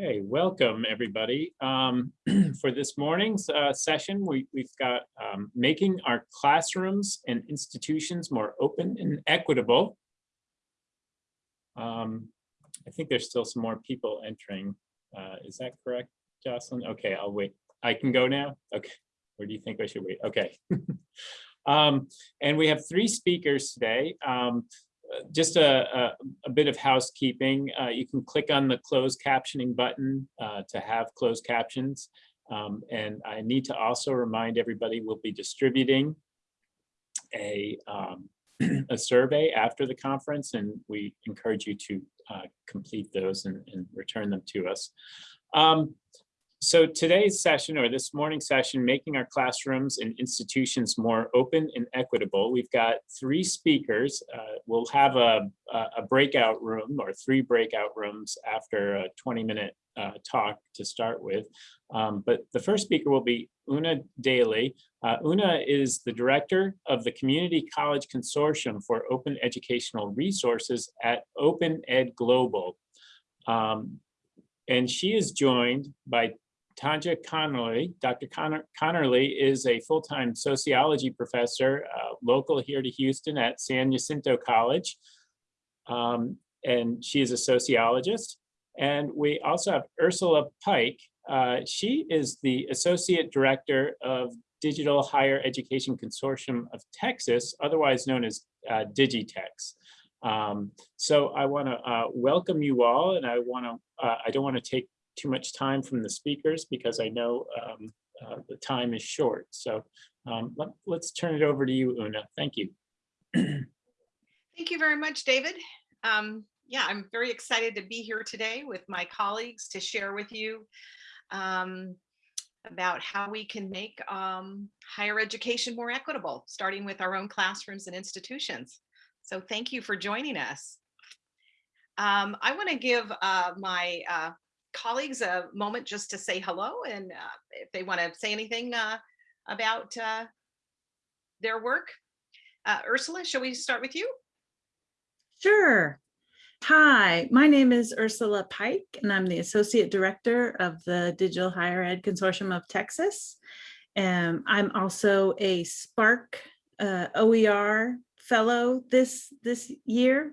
Okay, welcome, everybody. Um, For this morning's uh, session, we, we've got um, making our classrooms and institutions more open and equitable. Um, I think there's still some more people entering. Uh, Is that correct, Jocelyn? Okay, I'll wait. I can go now? Okay, or do you think I should wait? Okay. Um, And we have three speakers today. Just a, a, a bit of housekeeping. Uh, you can click on the closed captioning button uh, to have closed captions. Um, and I need to also remind everybody we'll be distributing a, um, a survey after the conference and we encourage you to uh, complete those and, and return them to us. Um, so today's session or this morning's session, making our classrooms and institutions more open and equitable. We've got three speakers. Uh, we'll have a, a breakout room or three breakout rooms after a 20 minute uh, talk to start with. Um, but the first speaker will be Una Daly. Uh, Una is the director of the Community College Consortium for Open Educational Resources at Open Ed Global. Um, and she is joined by Tonja Conerly. Dr. Conner Conerly is a full-time sociology professor uh, local here to Houston at San Jacinto College. Um, and she is a sociologist. And we also have Ursula Pike. Uh, she is the Associate Director of Digital Higher Education Consortium of Texas, otherwise known as uh, Digitex. Um, so I want to uh, welcome you all, and I want to, uh, I don't want to take too much time from the speakers because I know um, uh, the time is short. So um, let, us turn it over to you, Una. Thank you. Thank you very much, David. Um, yeah, I'm very excited to be here today with my colleagues to share with you um, about how we can make um, higher education more equitable, starting with our own classrooms and institutions. So thank you for joining us. Um, I want to give uh, my uh, colleagues a moment just to say hello and uh, if they want to say anything uh, about uh, their work. Uh, Ursula, shall we start with you? Sure. Hi, my name is Ursula Pike, and I'm the Associate Director of the Digital Higher Ed Consortium of Texas. And I'm also a SPARC uh, OER Fellow this, this year.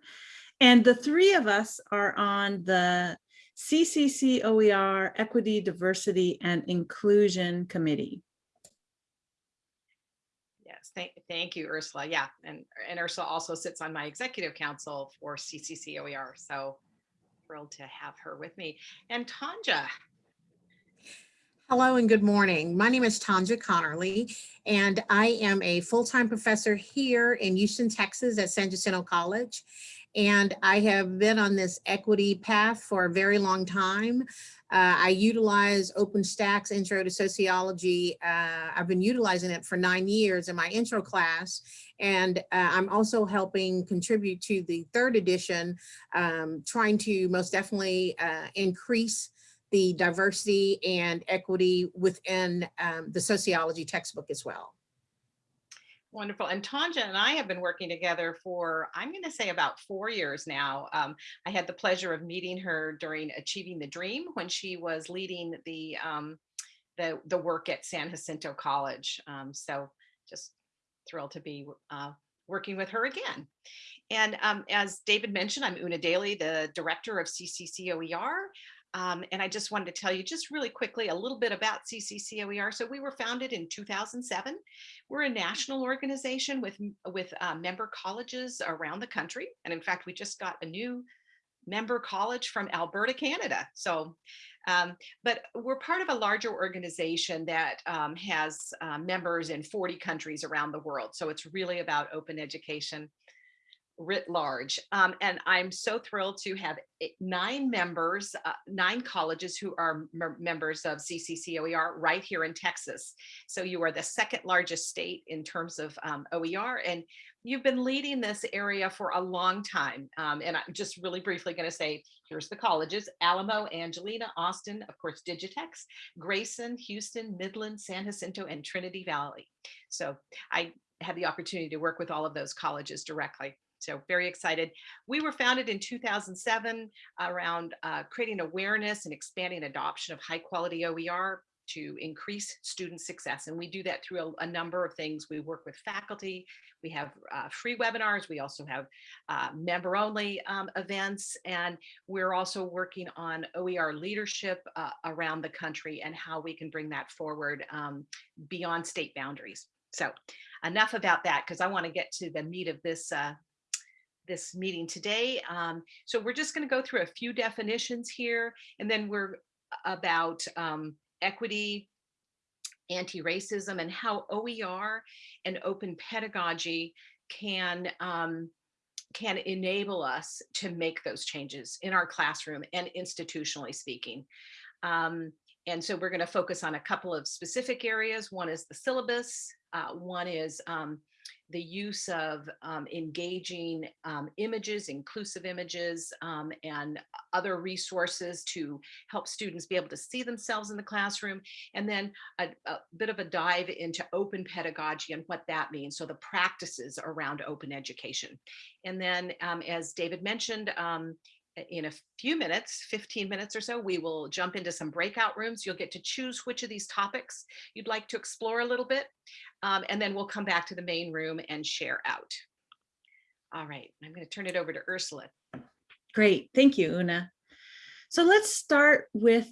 And the three of us are on the CCC OER Equity, Diversity, and Inclusion Committee. Yes, thank, thank you, Ursula. Yeah, and, and Ursula also sits on my executive council for CCC OER. So thrilled to have her with me. And Tonja. Hello and good morning. My name is Tonja Conerly, and I am a full-time professor here in Houston, Texas at San Jacinto College. And I have been on this equity path for a very long time. Uh, I utilize OpenStax Intro to Sociology. Uh, I've been utilizing it for nine years in my intro class. And uh, I'm also helping contribute to the third edition, um, trying to most definitely uh, increase the diversity and equity within um, the sociology textbook as well. Wonderful. And Tonja and I have been working together for, I'm going to say about four years now. Um, I had the pleasure of meeting her during Achieving the Dream when she was leading the, um, the, the work at San Jacinto College. Um, so just thrilled to be uh, working with her again. And um, as David mentioned, I'm Una Daly, the director of CCCOER. Um, and I just wanted to tell you just really quickly a little bit about CCCOER. So we were founded in 2007. We're a national organization with, with uh, member colleges around the country. And in fact, we just got a new member college from Alberta, Canada. So, um, but we're part of a larger organization that um, has uh, members in 40 countries around the world. So it's really about open education writ large. Um, and I'm so thrilled to have nine members, uh, nine colleges who are members of CCCOER right here in Texas. So you are the second largest state in terms of um, OER and you've been leading this area for a long time. Um, and I'm just really briefly gonna say, here's the colleges, Alamo, Angelina, Austin, of course, Digitex, Grayson, Houston, Midland, San Jacinto, and Trinity Valley. So I had the opportunity to work with all of those colleges directly. So very excited. We were founded in 2007 around uh, creating awareness and expanding adoption of high quality OER to increase student success. And we do that through a, a number of things. We work with faculty, we have uh, free webinars, we also have uh, member only um, events, and we're also working on OER leadership uh, around the country and how we can bring that forward um, beyond state boundaries. So enough about that because I want to get to the meat of this uh, this meeting today. Um, so we're just going to go through a few definitions here, and then we're about um, equity, anti-racism, and how OER and open pedagogy can um, can enable us to make those changes in our classroom and institutionally speaking. Um, and so we're going to focus on a couple of specific areas. One is the syllabus. Uh, one is um, the use of um, engaging um, images, inclusive images, um, and other resources to help students be able to see themselves in the classroom. And then a, a bit of a dive into open pedagogy and what that means. So the practices around open education. And then um, as David mentioned, um, in a few minutes, 15 minutes or so, we will jump into some breakout rooms. You'll get to choose which of these topics you'd like to explore a little bit. Um, and then we'll come back to the main room and share out. All right, I'm going to turn it over to Ursula. Great, thank you, Una. So let's start with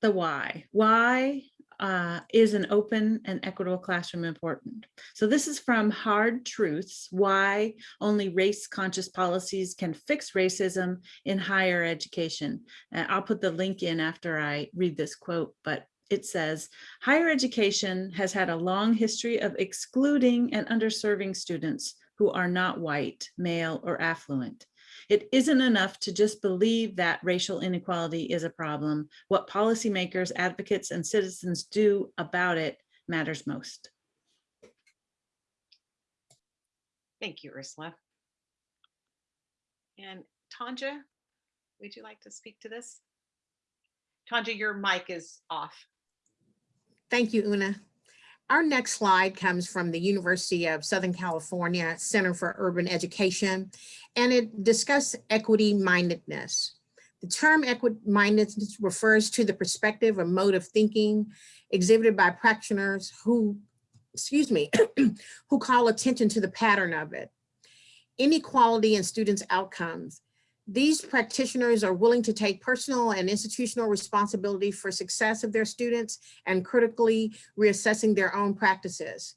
the why. Why uh, is an open and equitable classroom important? So this is from Hard Truths, Why Only Race Conscious Policies Can Fix Racism in Higher Education. I'll put the link in after I read this quote, but it says, higher education has had a long history of excluding and underserving students who are not white, male, or affluent. It isn't enough to just believe that racial inequality is a problem. What policymakers, advocates, and citizens do about it matters most. Thank you, Ursula. And Tonja, would you like to speak to this? Tonja, your mic is off. Thank you, Una. Our next slide comes from the University of Southern California Center for Urban Education, and it discusses equity mindedness. The term equity mindedness refers to the perspective or mode of thinking exhibited by practitioners who, excuse me, who call attention to the pattern of it. Inequality in students' outcomes these practitioners are willing to take personal and institutional responsibility for success of their students and critically reassessing their own practices.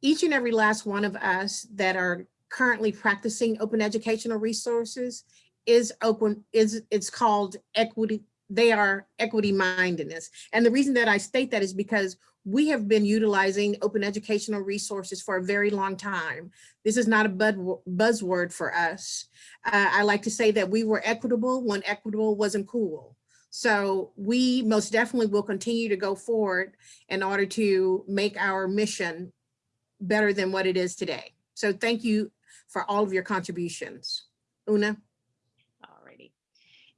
Each and every last one of us that are currently practicing open educational resources is open, is it's called equity, they are equity mindedness. And the reason that I state that is because we have been utilizing open educational resources for a very long time. This is not a buzzword for us. Uh, I like to say that we were equitable when equitable wasn't cool. So we most definitely will continue to go forward in order to make our mission better than what it is today. So thank you for all of your contributions. Una? Alrighty.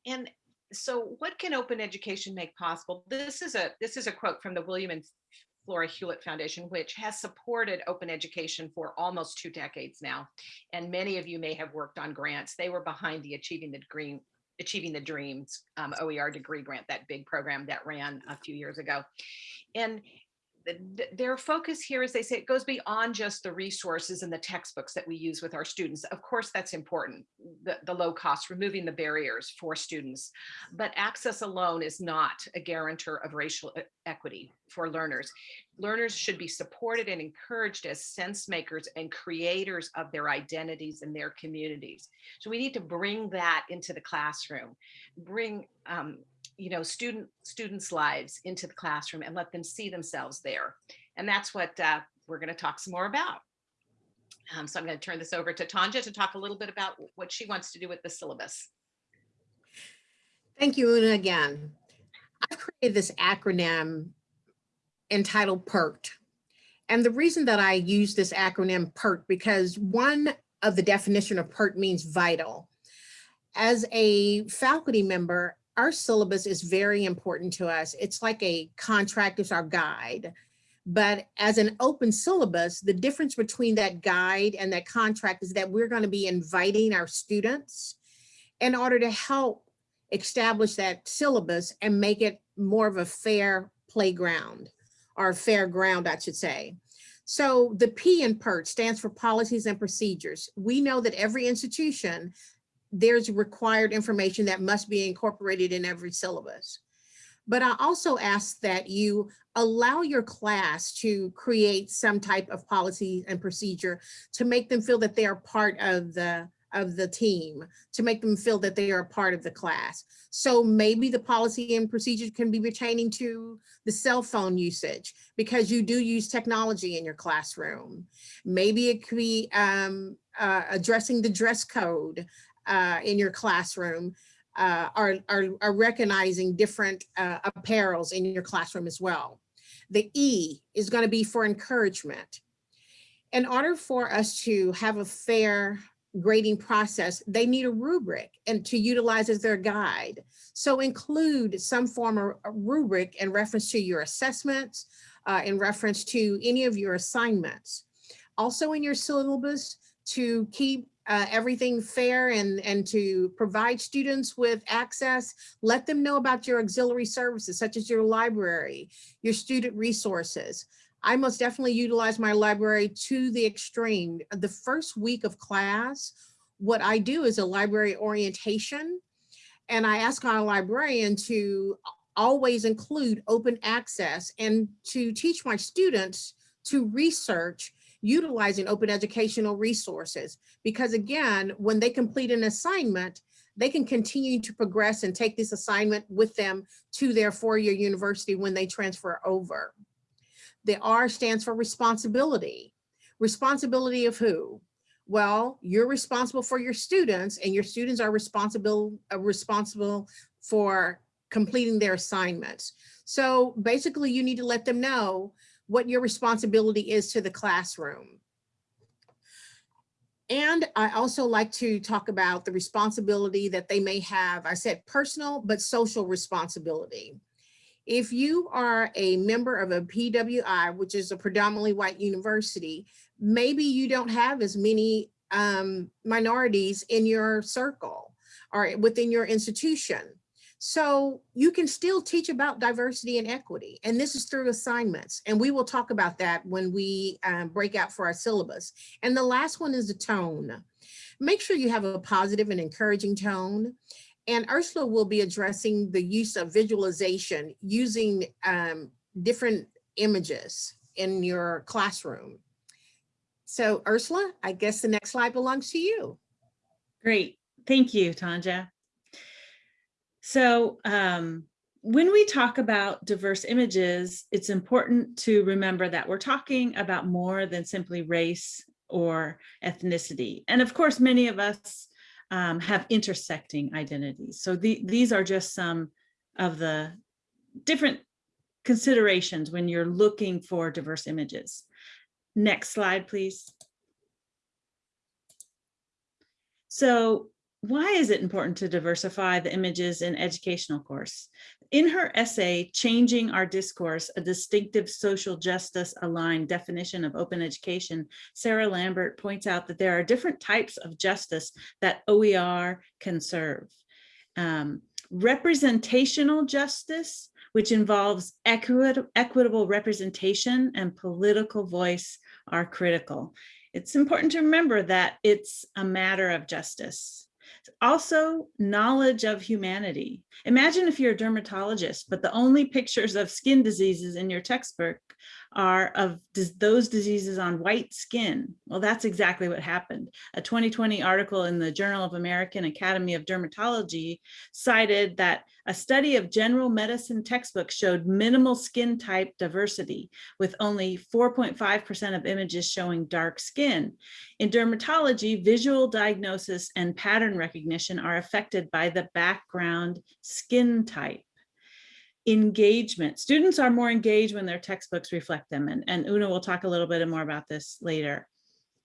And so what can open education make possible? This is a this is a quote from the William and Flora Hewlett Foundation, which has supported open education for almost two decades now. And many of you may have worked on grants. They were behind the Achieving the Green Achieving the Dreams um, OER degree grant, that big program that ran a few years ago. And their focus here is they say it goes beyond just the resources and the textbooks that we use with our students. Of course, that's important, the, the low cost, removing the barriers for students. But access alone is not a guarantor of racial uh, equity for learners. Learners should be supported and encouraged as sense makers and creators of their identities and their communities. So we need to bring that into the classroom, bring um, you know, student students' lives into the classroom and let them see themselves there. And that's what uh, we're going to talk some more about. Um, so I'm going to turn this over to Tonja to talk a little bit about what she wants to do with the syllabus. Thank you, Una, again. I've created this acronym entitled PERT. And the reason that I use this acronym PERT because one of the definition of PERT means vital. As a faculty member, our syllabus is very important to us. It's like a contract, it's our guide. But as an open syllabus, the difference between that guide and that contract is that we're going to be inviting our students in order to help establish that syllabus and make it more of a fair playground or fair ground, I should say. So the P in PERT stands for policies and procedures. We know that every institution, there's required information that must be incorporated in every syllabus. But I also ask that you allow your class to create some type of policy and procedure to make them feel that they are part of the of the team, to make them feel that they are a part of the class. So maybe the policy and procedure can be pertaining to the cell phone usage because you do use technology in your classroom. Maybe it could be um, uh, addressing the dress code uh, in your classroom uh, are, recognizing different uh, apparels in your classroom as well. The E is going to be for encouragement. In order for us to have a fair grading process, they need a rubric and to utilize as their guide. So include some form of rubric in reference to your assessments, uh, in reference to any of your assignments. Also in your syllabus to keep uh, everything fair and, and to provide students with access, let them know about your auxiliary services, such as your library, your student resources. I most definitely utilize my library to the extreme. The first week of class, what I do is a library orientation. And I ask our librarian to always include open access and to teach my students to research utilizing open educational resources. Because again, when they complete an assignment, they can continue to progress and take this assignment with them to their four-year university when they transfer over. The R stands for responsibility. Responsibility of who? Well, you're responsible for your students and your students are responsible, uh, responsible for completing their assignments. So basically you need to let them know what your responsibility is to the classroom. And I also like to talk about the responsibility that they may have, I said personal, but social responsibility. If you are a member of a PWI, which is a predominantly white university, maybe you don't have as many um, minorities in your circle or within your institution. So you can still teach about diversity and equity, and this is through assignments. And we will talk about that when we um, break out for our syllabus. And the last one is the tone. Make sure you have a positive and encouraging tone. And Ursula will be addressing the use of visualization using um, different images in your classroom. So Ursula, I guess the next slide belongs to you. Great. Thank you, Tonja. So um, when we talk about diverse images, it's important to remember that we're talking about more than simply race or ethnicity. And of course, many of us um, have intersecting identities. So the, these are just some of the different considerations when you're looking for diverse images. Next slide, please. So why is it important to diversify the images in educational course? In her essay, Changing Our Discourse, a distinctive social justice aligned definition of open education, Sarah Lambert points out that there are different types of justice that OER can serve. Um, representational justice, which involves equit equitable representation and political voice are critical. It's important to remember that it's a matter of justice. Also, knowledge of humanity. Imagine if you're a dermatologist, but the only pictures of skin diseases in your textbook are of those diseases on white skin. Well, that's exactly what happened. A 2020 article in the Journal of American Academy of Dermatology cited that a study of general medicine textbooks showed minimal skin type diversity, with only 4.5% of images showing dark skin. In dermatology, visual diagnosis and pattern recognition are affected by the background skin type engagement. Students are more engaged when their textbooks reflect them. And, and Una will talk a little bit more about this later.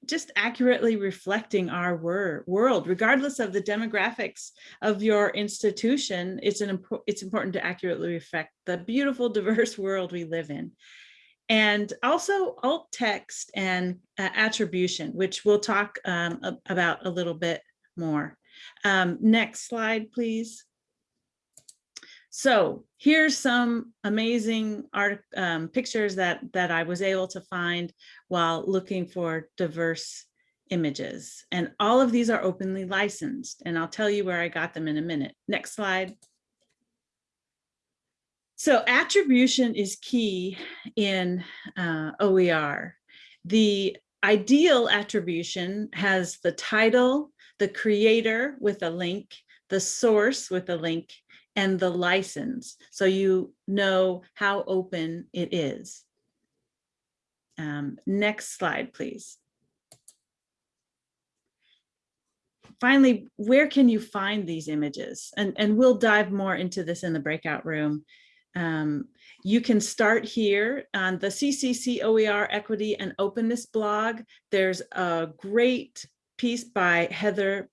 Just accurately reflecting our wor world, regardless of the demographics of your institution, it's, an it's important to accurately reflect the beautiful, diverse world we live in. and also alt text and uh, attribution, which we'll talk um, about a little bit more. Um, next slide, please. So here's some amazing art um, pictures that that I was able to find while looking for diverse images. And all of these are openly licensed, and I'll tell you where I got them in a minute. Next slide. So attribution is key in uh, OER. The ideal attribution has the title, the creator with a link, the source with a link, and the license. So you know how open it is. Um, next slide, please. Finally, where can you find these images? And, and we'll dive more into this in the breakout room. Um, you can start here on the CCC OER Equity and Openness blog. There's a great piece by Heather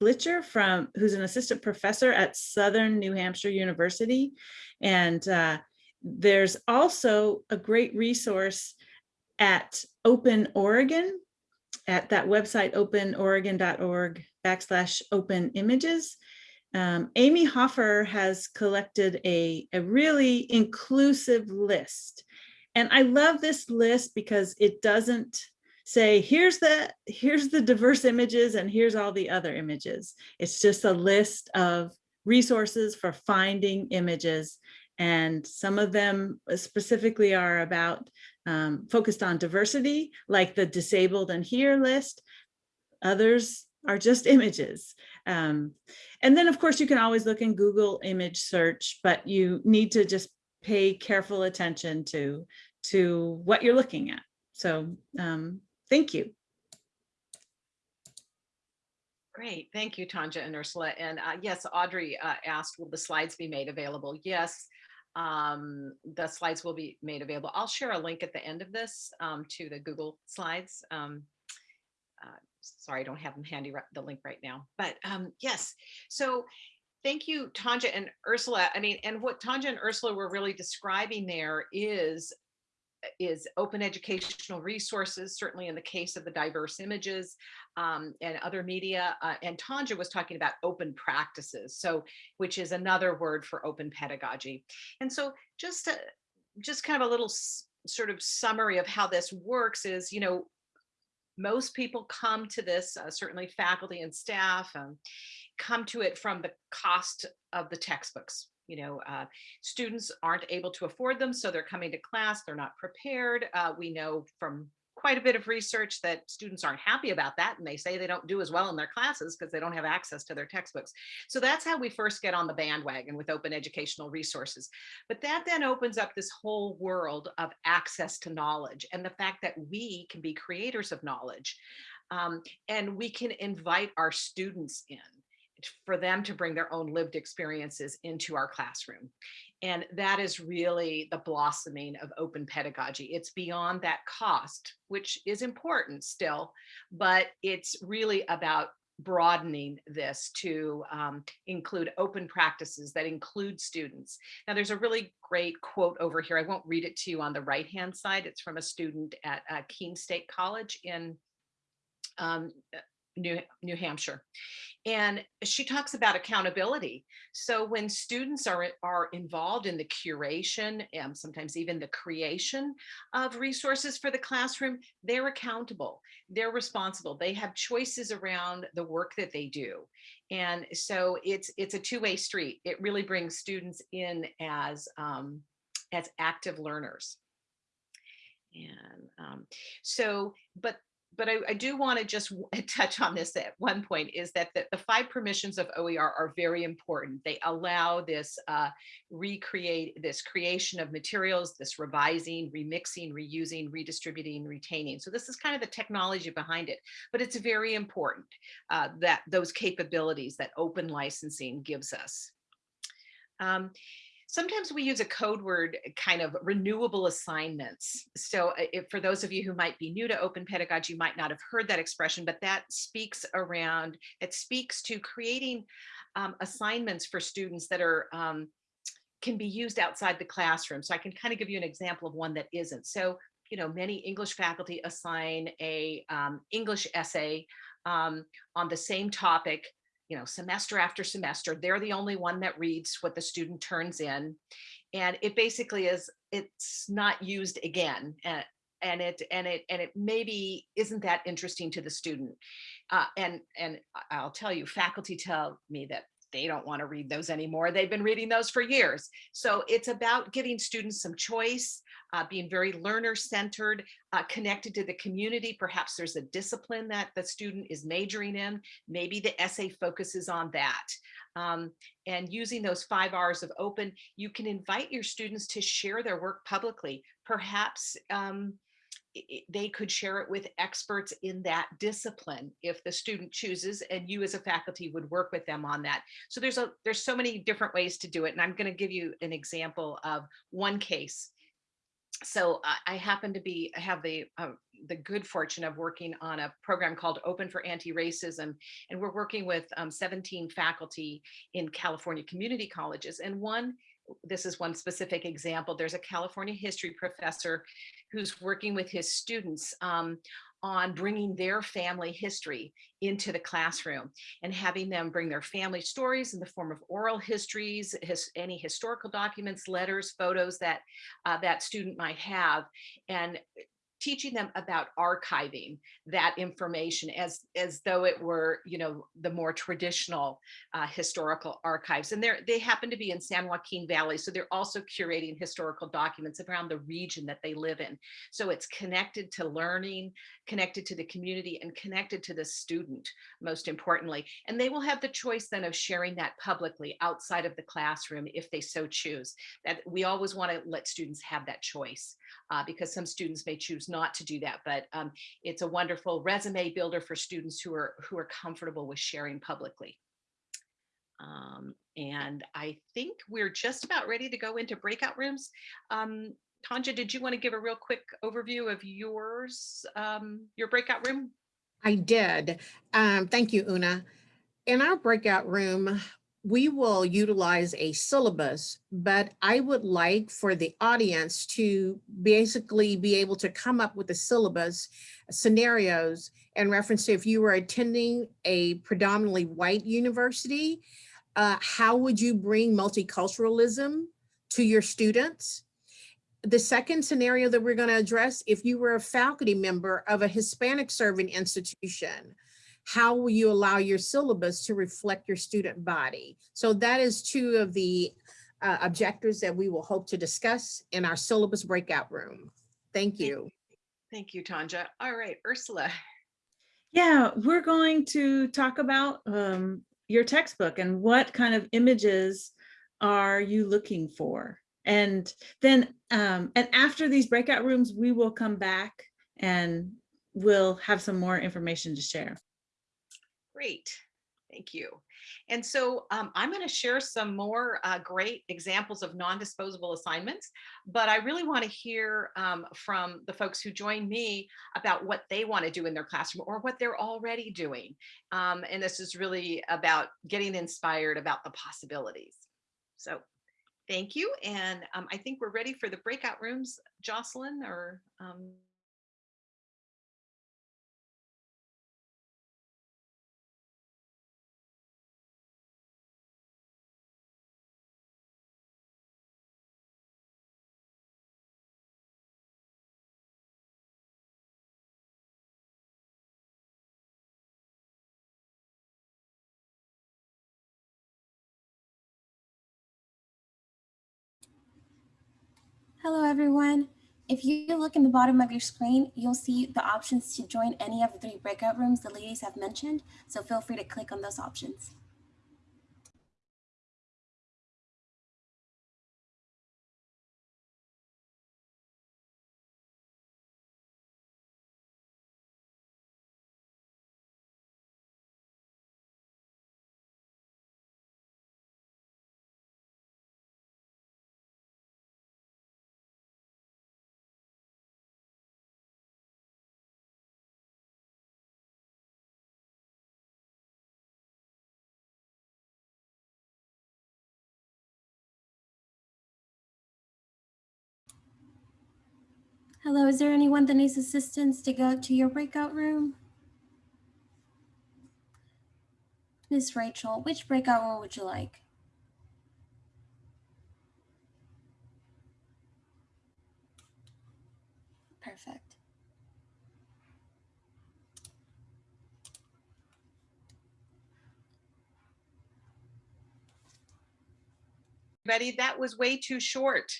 Blicher from, who's an assistant professor at Southern New Hampshire University. And uh, there's also a great resource at Open Oregon, at that website, openoregon.org backslash open images. Um, Amy Hofer has collected a, a really inclusive list. And I love this list because it doesn't say, here's the, here's the diverse images and here's all the other images. It's just a list of resources for finding images. And some of them specifically are about um, focused on diversity, like the disabled and here list. Others are just images. Um, and then of course you can always look in Google image search, but you need to just pay careful attention to, to what you're looking at. So um, thank you. Great, thank you, Tonja and Ursula. And uh, yes, Audrey uh, asked, will the slides be made available? Yes, um, the slides will be made available. I'll share a link at the end of this um, to the Google Slides. Um, uh, sorry, I don't have them handy, the link right now, but um, yes. So thank you, Tonja and Ursula. I mean, and what Tonja and Ursula were really describing there is is open educational resources, certainly in the case of the diverse images um, and other media. Uh, and Tonja was talking about open practices, so which is another word for open pedagogy. And so just to, just kind of a little sort of summary of how this works is, you know, most people come to this, uh, certainly faculty and staff, um, come to it from the cost of the textbooks. You know, uh, students aren't able to afford them, so they're coming to class, they're not prepared. Uh, we know from quite a bit of research that students aren't happy about that, and they say they don't do as well in their classes because they don't have access to their textbooks. So that's how we first get on the bandwagon with open educational resources. But that then opens up this whole world of access to knowledge and the fact that we can be creators of knowledge. Um, and we can invite our students in for them to bring their own lived experiences into our classroom. And that is really the blossoming of open pedagogy. It's beyond that cost, which is important still, but it's really about broadening this to um, include open practices that include students. Now, there's a really great quote over here. I won't read it to you on the right-hand side. It's from a student at uh, Keene State College in um, New, New Hampshire. And she talks about accountability. So when students are, are involved in the curation and sometimes even the creation of resources for the classroom, they're accountable, they're responsible, they have choices around the work that they do. And so it's it's a two-way street. It really brings students in as, um, as active learners. And um, so, but but I, I do want to just touch on this at one point is that the, the five permissions of OER are very important. They allow this uh, recreate, this creation of materials, this revising, remixing, reusing, redistributing, retaining. So this is kind of the technology behind it, but it's very important uh, that those capabilities that open licensing gives us. Um, Sometimes we use a code word kind of renewable assignments. So uh, if, for those of you who might be new to open pedagogy, you might not have heard that expression, but that speaks around, it speaks to creating um, assignments for students that are um, can be used outside the classroom. So I can kind of give you an example of one that isn't. So, you know, many English faculty assign a um, English essay um, on the same topic, you know, semester after semester. They're the only one that reads what the student turns in. And it basically is, it's not used again. uh, and it and it and it maybe isn't that interesting to the student uh, and and I'll tell you faculty tell me that they don't want to read those anymore they've been reading those for years so it's about giving students some choice uh, being very learner centered uh, connected to the community perhaps there's a discipline that the student is majoring in maybe the essay focuses on that um, and using those five R's of open, you can invite your students to share their work publicly. Perhaps um, they could share it with experts in that discipline if the student chooses and you as a faculty would work with them on that. So there's a there's so many different ways to do it. And I'm going to give you an example of one case. So I- happen to be I have the uh, the good fortune of working on a program called Open for Anti-Racism, and we're working with um, 17 faculty in California community colleges. And one, this is one specific example. There's a California history professor who's working with his students um, on bringing their family history into the classroom and having them bring their family stories in the form of oral histories, his, any historical documents, letters, photos that uh, that student might have, and teaching them about archiving that information as as though it were you know the more traditional uh, historical archives. And they're they happen to be in san joaquin valley so they're also curating historical documents around the region that they live in. So it's connected to learning connected to the community and connected to the student most importantly. And they will have the choice then of sharing that publicly outside of the classroom if they so choose. That we always want to let students have that choice uh, because some students may choose not to do that. But um, it's a wonderful resume builder for students who are who are comfortable with sharing publicly. Um, and I think we're just about ready to go into breakout rooms. Um, Tonja, did you want to give a real quick overview of yours, um, your breakout room? I did. Um, thank you, Una. In our breakout room, we will utilize a syllabus, but I would like for the audience to basically be able to come up with a syllabus scenarios in reference to if you were attending a predominantly white university, uh, how would you bring multiculturalism to your students? The second scenario that we're going to address, if you were a faculty member of a Hispanic serving institution, how will you allow your syllabus to reflect your student body? So that is two of the uh, objectives that we will hope to discuss in our syllabus breakout room. Thank you. Thank you, Tonja. All right, Ursula. Yeah, we're going to talk about um, your textbook and what kind of images are you looking for? And then, um, and after these breakout rooms, we will come back and we'll have some more information to share. Great, thank you. And so um, I'm going to share some more uh, great examples of non-disposable assignments, but I really want to hear um, from the folks who join me about what they want to do in their classroom or what they're already doing. Um, and this is really about getting inspired about the possibilities. So thank you. And um, I think we're ready for the breakout rooms, Jocelyn or Hello everyone. If you look in the bottom of your screen, you'll see the options to join any of the three breakout rooms the ladies have mentioned, so feel free to click on those options. Hello, is there anyone that needs assistance to go to your breakout room? Miss Rachel, which breakout room would you like? Perfect. Betty, that was way too short.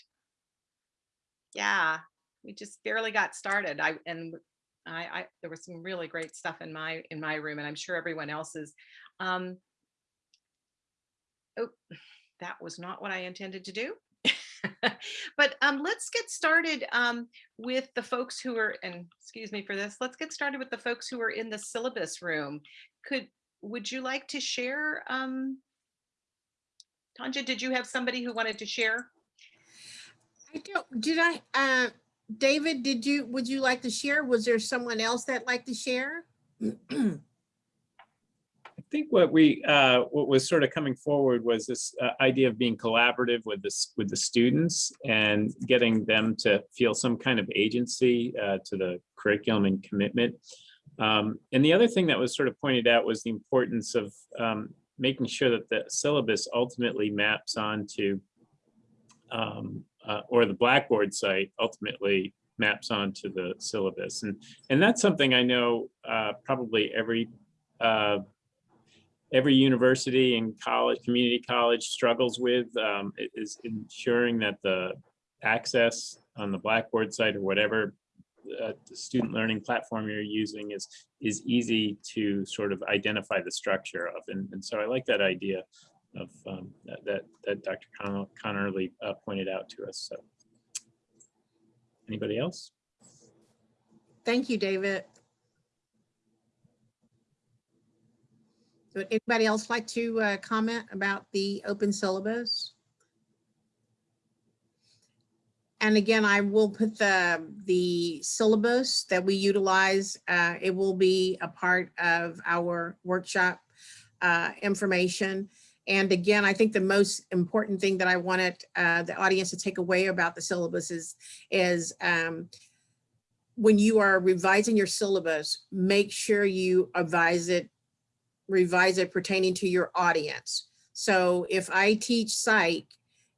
Yeah, we just barely got started. I, and I, I, there was some really great stuff in my, in my room and I'm sure everyone else's. Um, oh, that was not what I intended to do. But um, let's get started um, with the folks who are, and excuse me for this, let's get started with the folks who are in the syllabus room. Could, would you like to share? um, Tonja, did you have somebody who wanted to share? I don't, did I, uh, David, did you, would you like to share? Was there someone else that like to share? I think what we, uh, what was sort of coming forward was this uh, idea of being collaborative with this, with the students and getting them to feel some kind of agency uh, to the curriculum and commitment. Um, And the other thing that was sort of pointed out was the importance of um, making sure that the syllabus ultimately maps onto um, uh, or the Blackboard site ultimately maps onto the syllabus. And, and that's something I know uh, probably every uh, every university and college, community college struggles with um, is ensuring that the access on the Blackboard site or whatever uh, student learning platform you're using is is easy to sort of identify the structure of. And, and so I like that idea of um, that, that Dr. Con- Conerly uh, pointed out to us. So anybody else? Thank you, David. Would anybody else like to uh, comment about the open syllabus? And again, I will put the, the syllabus that we utilize, uh, it will be a part of our workshop uh, information. And again, I think the most important thing that I wanted uh, the audience to take away about the syllabus is, is um, when you are revising your syllabus, make sure you advise it, revise it pertaining to your audience. So if I teach psych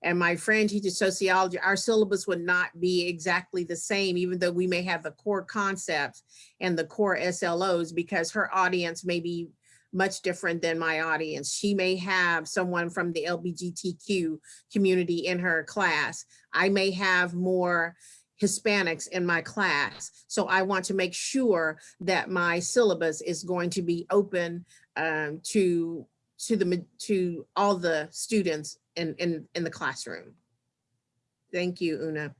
and my friend teaches sociology, our syllabus would not be exactly the same, even though we may have the core concepts and the core SLOs, because her audience may be much different than my audience. She may have someone from the LGBTQ community in her class. I may have more Hispanics in my class. So I want to make sure that my syllabus is going to be open um, to to the to all the students in in in the classroom. Thank you, Una.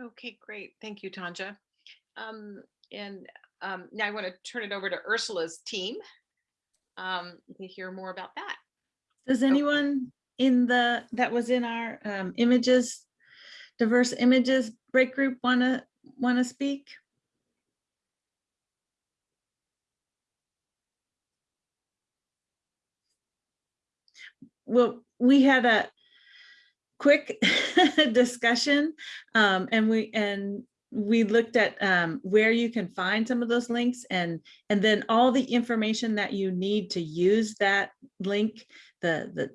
Okay, great. Thank you, Tonja. Um, and um, now I want to turn it over to Ursula's team um, to hear more about that. Does anyone in the, that was in our um, images, diverse images break group want to, want to speak? Well, we had a quick discussion um, and we, and we looked at um, where you can find some of those links and, and then all the information that you need to use that link, the, the,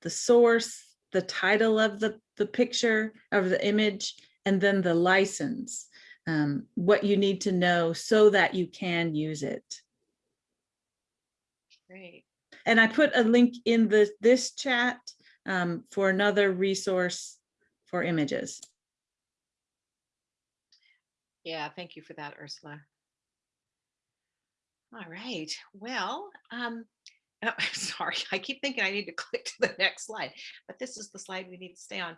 the source, the title of the, the picture of the image, and then the license, um, what you need to know so that you can use it. Great. And I put a link in the, this chat um, for another resource for images. Yeah, thank you for that, Ursula. All right, well, um, oh, sorry, I keep thinking I need to click to the next slide, but this is the slide we need to stay on.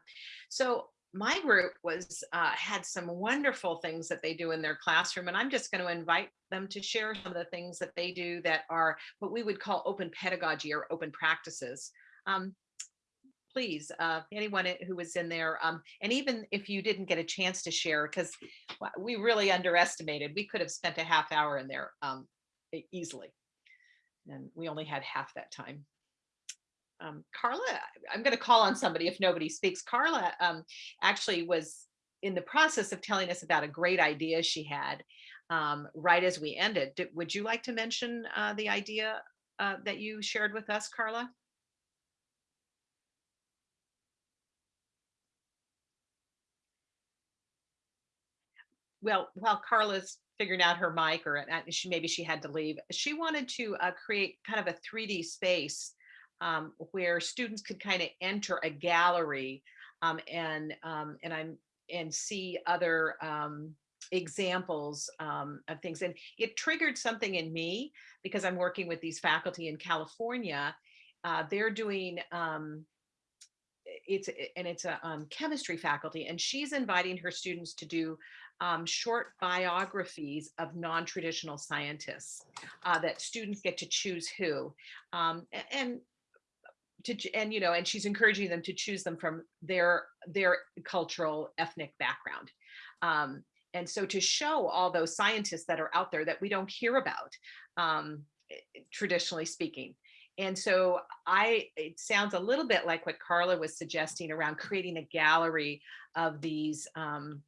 So my group was, uh, had some wonderful things that they do in their classroom, and I'm just going to invite them to share some of the things that they do that are what we would call open pedagogy or open practices. Um, please, uh, anyone who was in there, um, and even if you didn't get a chance to share, because we really underestimated, we could have spent a half hour in there um, easily. And we only had half that time. Um, Carla, I'm going to call on somebody if nobody speaks. Carla um, actually was in the process of telling us about a great idea she had, um, right as we ended, did- would you like to mention uh, the idea uh, that you shared with us, Carla? Well, while Carla's figuring out her mic or uh, she, maybe she had to leave, she wanted to uh, create kind of a 3D space um, where students could kind of enter a gallery um, and um, and I'm and see other um, examples um, of things. And it triggered something in me because I'm working with these faculty in California. Uh, they're doing um, it's and it's a um, chemistry faculty, and she's inviting her students to do um, short biographies of non-traditional scientists uh, that students get to choose who. Um, and to and you know and she's encouraging them to choose them from their their cultural ethnic background um, and so to show all those scientists that are out there that we don't hear about um, eh, traditionally speaking and so i it sounds a little bit like what carla was suggesting around creating a gallery of these um,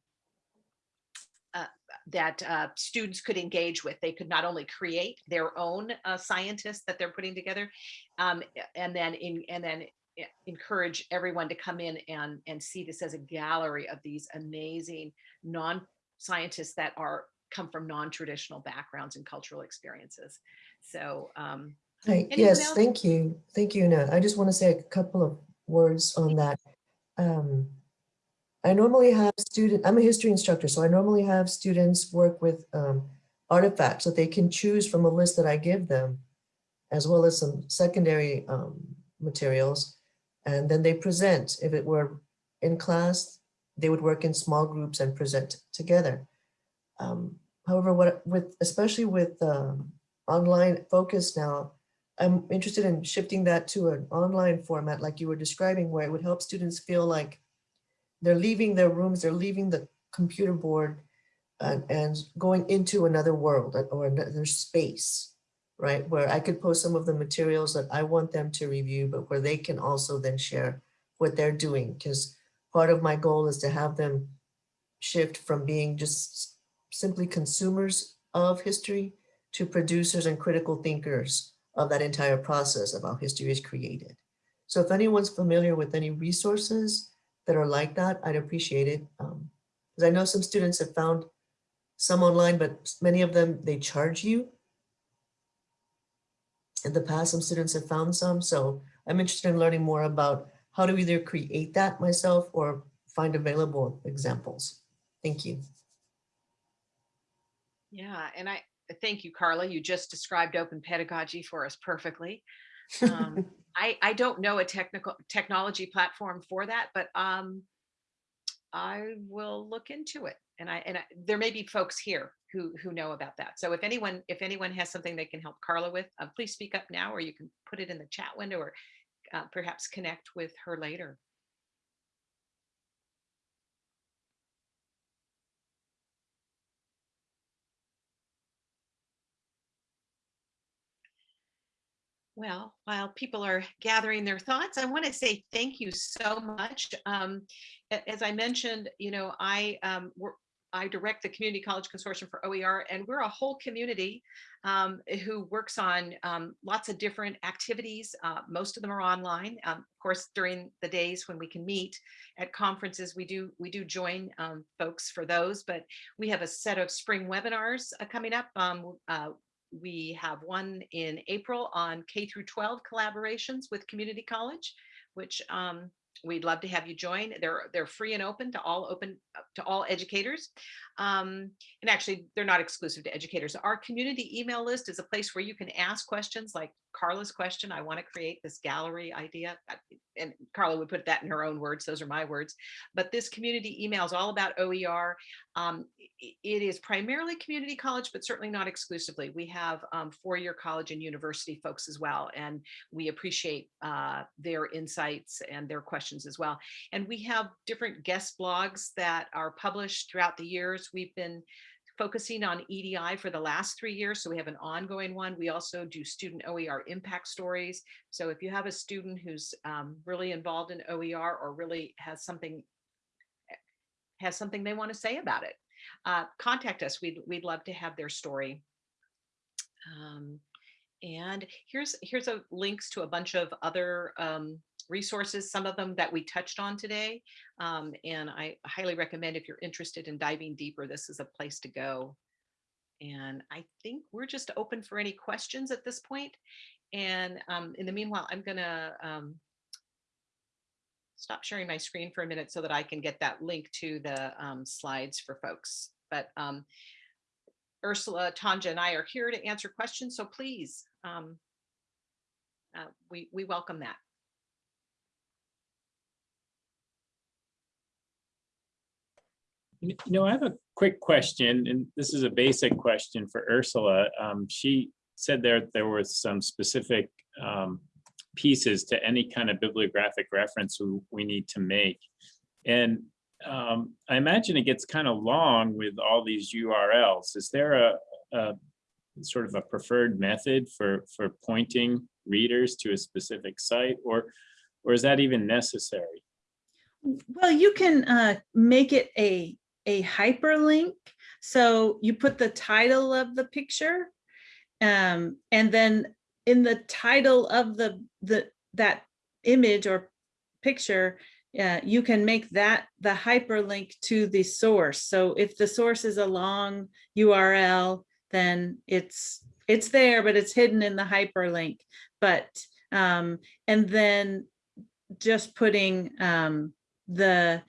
that uh, students could engage with. They could not only create their own uh, scientists that they're putting together, um, and then in, and then e- encourage everyone to come in and and see this as a gallery of these amazing non-scientists that are come from non-traditional backgrounds and cultural experiences. So um, Hi, yes, else? thank you. Thank you, Nat. I just want to say a couple of words on that. Um, I normally have student, I'm a history instructor, so I normally have students work with um, artifacts that they can choose from a list that I give them, as well as some secondary um, materials. And then they present. If it were in class, they would work in small groups and present together. Um, However, what with, especially with um, online focus now, I'm interested in shifting that to an online format like you were describing, where it would help students feel like they're leaving their rooms, they're leaving the computer board and, and going into another world uh, or another space, right? Where I could post some of the materials that I want them to review, but where they can also then share what they're doing. Because part of my goal is to have them shift from being just simply consumers of history to producers and critical thinkers of that entire process of how history is created. So if anyone's familiar with any resources that are like that, I'd appreciate it. Because I know some students have found some online, but many of them, they charge you. In the past, some students have found some, so I'm interested in learning more about how to either create that myself or find available examples. Thank you. yeah, and I thank you, Carla. You just described open pedagogy for us perfectly. Um, I, I don't know a technical technology platform for that, but um, I will look into it. And I and I, there may be folks here who who know about that. So if anyone if anyone has something they can help Carla with, uh, please speak up now, or you can put it in the chat window, or uh, perhaps connect with her later. Well, while people are gathering their thoughts, I want to say thank you so much. Um, as I mentioned, you know, I um, I direct the Community College Consortium for OER, and we're a whole community um, who works on um, lots of different activities. Uh, most of them are online. Um, of course, during the days when we can meet at conferences, we do we do join um, folks for those. But we have a set of spring webinars uh, coming up. Um, uh, we have one in April on K through 12 collaborations with community college, which um, we'd love to have you join. They're they're free and open to all open to all educators. Um, and actually, they're not exclusive to educators. Our community email list is a place where you can ask questions like Carla's question. I want to create this gallery idea. Uh, And Carla would put that in her own words. Those are my words. But this community email is all about OER. Um, it is primarily community college, but certainly not exclusively. We have um, four-year college and university folks as well, and we appreciate uh, their insights and their questions as well. And we have different guest blogs that are published throughout the years. We've been focusing on EDI for the last three years, so we have an ongoing one. We also do student OER impact stories. So if you have a student who's um, really involved in OER or really has something has something they want to say about it, uh, contact us. We'd, we'd love to have their story. Um, and here's, here's a links to a bunch of other um, resources, some of them that we touched on today. Um, and I highly recommend if you're interested in diving deeper, this is a place to go. And I think we're just open for any questions at this point. And um, in the meanwhile, I'm gonna um, stop sharing my screen for a minute so that I can get that link to the um, slides for folks. But um, Ursula, Tonja, and I are here to answer questions, so please, um, uh, we, we welcome that. You know, I have a quick question, and this is a basic question for Ursula. Um, she said there, there was some specific um, pieces to any kind of bibliographic reference we, we need to make. And um, I imagine it gets kind of long with all these URLs. Is there a, a sort of a preferred method for, for pointing readers to a specific site or, or is that even necessary? Well, you can uh, make it a, a hyperlink. So you put the title of the picture. Um, and then in the title of the, the, that image or picture, uh, you can make that the hyperlink to the source. So if the source is a long URL, then it's, it's there, but it's hidden in the hyperlink. But, um, and then just putting, um, the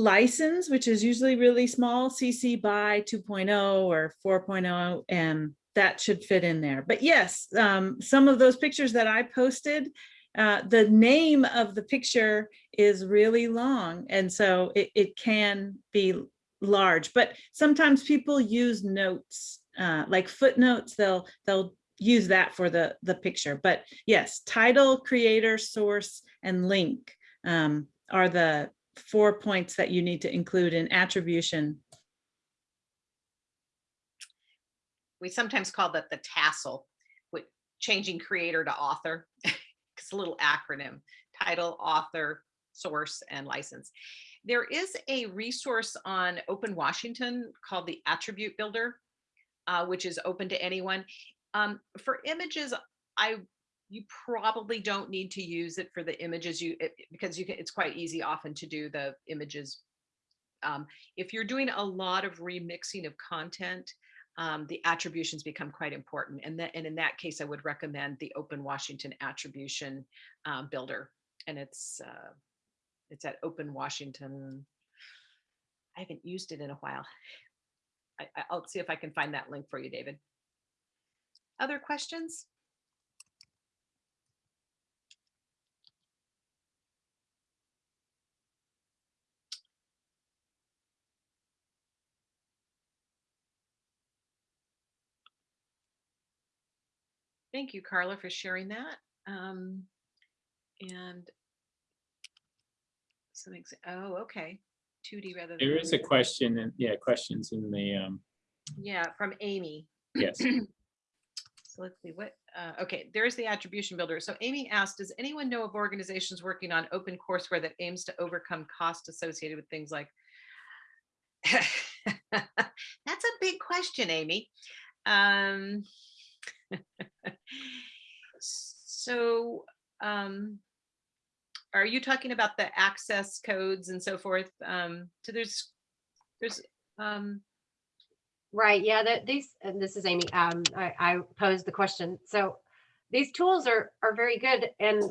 license, which is usually really small, CC by 2.0 or 4.0, and that should fit in there. But yes, um, some of those pictures that I posted, uh, the name of the picture is really long, and so it, it can be large. But sometimes people use notes, uh, like footnotes. They'll they'll use that for the the picture. But yes, title, creator, source, and link. Um, are the four points that you need to include in attribution. We sometimes call that the TASL, with changing creator to author. It's a little acronym, title, author, source, and license. There is a resource on Open Washington called the Attribute Builder, uh, which is open to anyone. Um, for images, I you probably don't need to use it for the images you it, because you can it's quite easy often to do the images. Um, if you're doing a lot of remixing of content um, the attributions become quite important and that and in that case i would recommend the open washington attribution um, builder and it's uh, it's at open washington. I haven't used it in a while. I, i'll see if i can find that link for you david. Other questions Thank you, Carla, for sharing that. Um, and some, ex- oh, okay. 2D rather than. There is a 3D. question, and yeah, questions in the, um, Yeah, from Amy. yes. So let's see what, uh, okay, there's the attribution builder. So Amy asked, does anyone know of organizations working on open courseware that aims to overcome cost associated with things like? That's a big question, Amy. Um, so, um, are you talking about the access codes and so forth? Um, so there's, there's, um, Right, yeah, that these, and this is Amy, um, I, I posed the question. So these tools are, are very good and,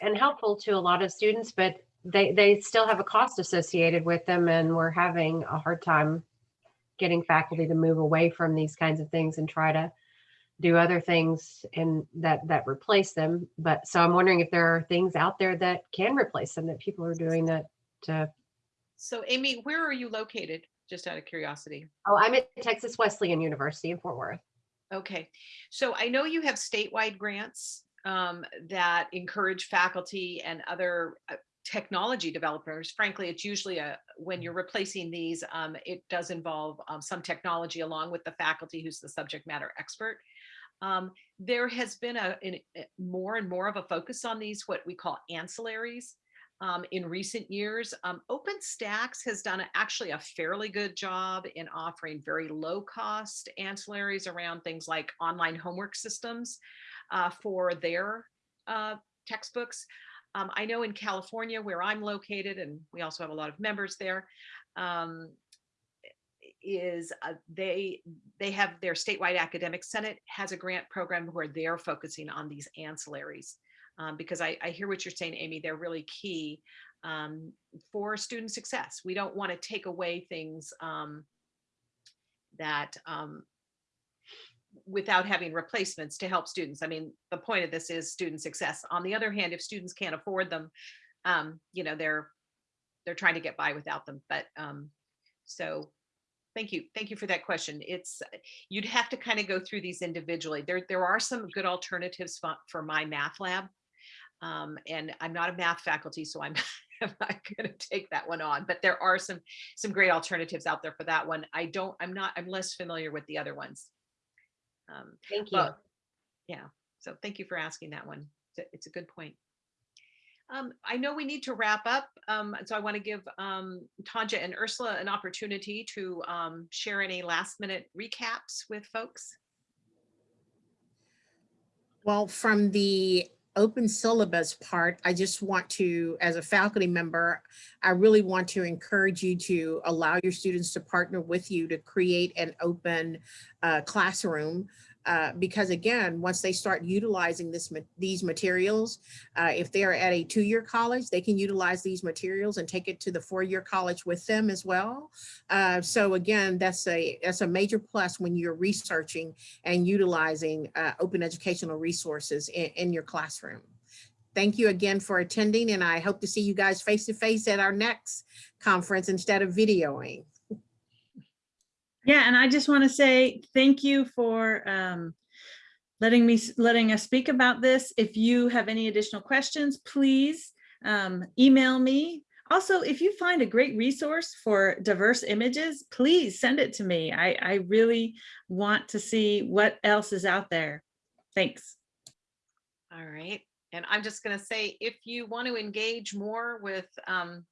and helpful to a lot of students, but they, they still have a cost associated with them and we're having a hard time getting faculty to move away from these kinds of things and try to do other things and that, that replace them. But so I'm wondering if there are things out there that can replace them that people are doing that to, so Amy, where are you located? Just out of curiosity. oh, I'm at Texas Wesleyan University in Fort Worth. Okay, so I know you have statewide grants um, that encourage faculty and other uh, technology developers. Frankly, it's usually a, when you're replacing these, um, it does involve um, some technology along with the faculty who's the subject matter expert. Um, there has been a, a- more and more of a focus on these, what we call ancillaries. um, in recent years. Um, OpenStax has done a- actually a fairly good job in offering very low cost ancillaries around things like online homework systems uh, for their uh, textbooks. Um, I know in California where I'm located, and we also have a lot of members there, um, is uh, they they have their statewide academic senate has a grant program where they're focusing on these ancillaries um, because I, I hear what you're saying amy they're really key um, for student success. We don't want to take away things um, that um, without having replacements to help students. I mean the point of this is student success. On the other hand if students can't afford them um, you know they're they're trying to get by without them but um, so Thank you. Thank you for that question. It's, you'd have to kind of go through these individually. There, there are some good alternatives for, for MyMathLab. Um, and I'm not a math faculty, so I'm, I'm not going to take that one on, but there are some, some great alternatives out there for that one. I don't, I'm not, I'm less familiar with the other ones. Um, Thank you. but, yeah, so thank you for asking that one. It's a- It's a good point. Um, I know we need to wrap up, um, so I want to give um, Tonja and Ursula an opportunity to um, share any last minute recaps with folks. Well, from the open syllabus part, I just want to, as a faculty member, I really want to encourage you to allow your students to partner with you to create an open uh, classroom. Uh, because again, once they start utilizing this, these materials, uh, if they are at a two-year college, they can utilize these materials and take it to the four-year college with them as well. Uh, so again, that's a, that's a major plus when you're researching and utilizing uh, open educational resources in, in your classroom. Thank you again for attending and I hope to see you guys face to face at our next conference instead of videoing. Yeah, and I just want to say thank you for um, letting me, letting us speak about this. If you have any additional questions, please um, email me. Also, if you find a great resource for diverse images, please send it to me. I, I really want to see what else is out there. Thanks. All right. And I'm just going to say, if you want to engage more with um,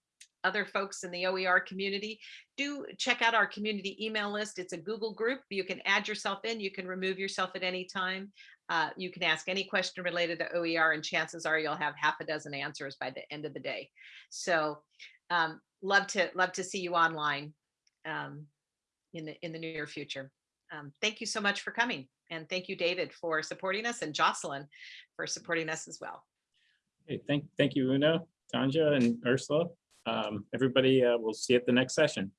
other folks in the OER community, do check out our community email list. It's a Google group. You can add yourself in. You can remove yourself at any time. Uh, you can ask any question related to OER and chances are you'll have half a dozen answers by the end of the day. So um, love to love to see you online um, in the in the near future. Um, thank you so much for coming. And thank you, David, for supporting us and Jocelyn for supporting us as well. Okay, thank, thank you, Una, Tonja, and Ursula. Um, Everybody, uh, we'll see you at the next session.